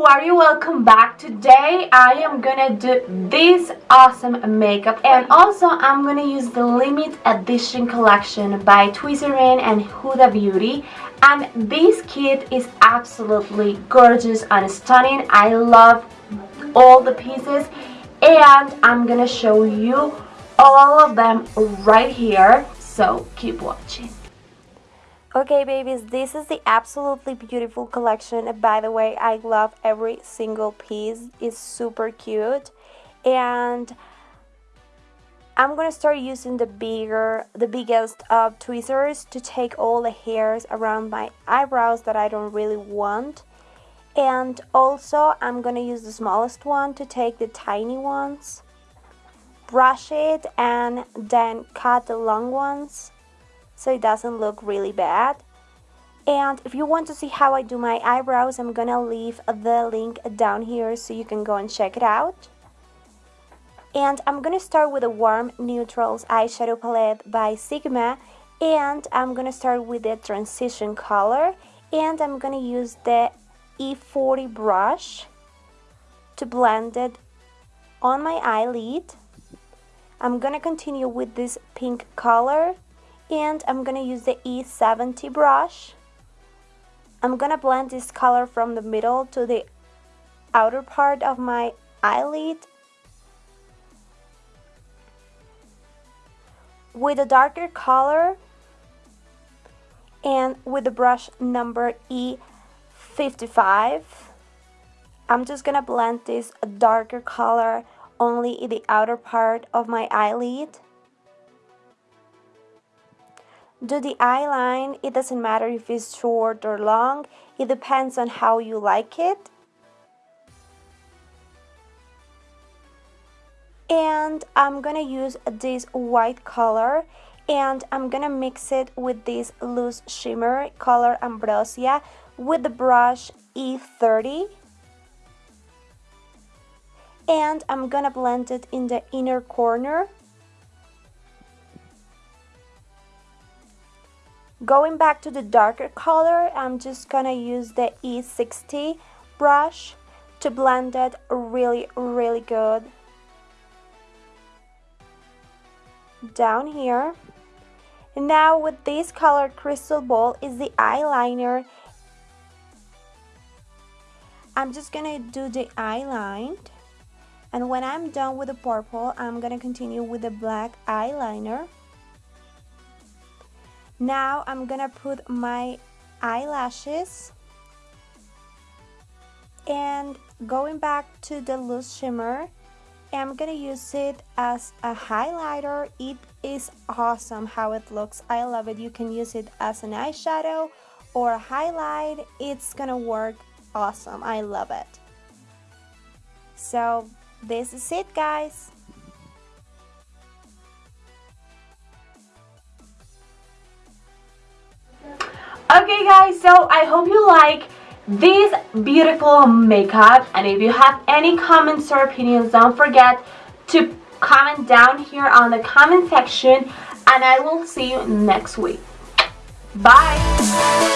are you welcome back. Today I am gonna do this awesome makeup and also I'm gonna use the limit edition collection by Tweezerman and Huda Beauty and this kit is absolutely gorgeous and stunning. I love all the pieces and I'm gonna show you all of them right here so keep watching Okay babies, this is the absolutely beautiful collection. By the way, I love every single piece. It's super cute. And I'm gonna start using the bigger, the biggest of tweezers to take all the hairs around my eyebrows that I don't really want. And also, I'm gonna use the smallest one to take the tiny ones, brush it, and then cut the long ones so it doesn't look really bad. And if you want to see how I do my eyebrows, I'm gonna leave the link down here so you can go and check it out. And I'm gonna start with a Warm Neutrals eyeshadow palette by Sigma. And I'm gonna start with the transition color. And I'm gonna use the E40 brush to blend it on my eyelid. I'm gonna continue with this pink color and I'm gonna use the E70 brush. I'm gonna blend this color from the middle to the outer part of my eyelid with a darker color and with the brush number E55 I'm just gonna blend this darker color only in the outer part of my eyelid do the eyeline, it doesn't matter if it's short or long, it depends on how you like it. And I'm gonna use this white color and I'm gonna mix it with this loose shimmer color Ambrosia with the brush E30 and I'm gonna blend it in the inner corner Going back to the darker color, I'm just gonna use the E60 brush to blend it really, really good. Down here. Now with this color crystal ball is the eyeliner. I'm just gonna do the eyeline. And when I'm done with the purple, I'm gonna continue with the black eyeliner. Now I'm gonna put my eyelashes and going back to the loose shimmer I'm gonna use it as a highlighter. It is awesome how it looks. I love it. You can use it as an eyeshadow or a highlight. It's gonna work awesome. I love it. So this is it guys Okay guys, so I hope you like this beautiful makeup and if you have any comments or opinions don't forget to comment down here on the comment section and I will see you next week. Bye!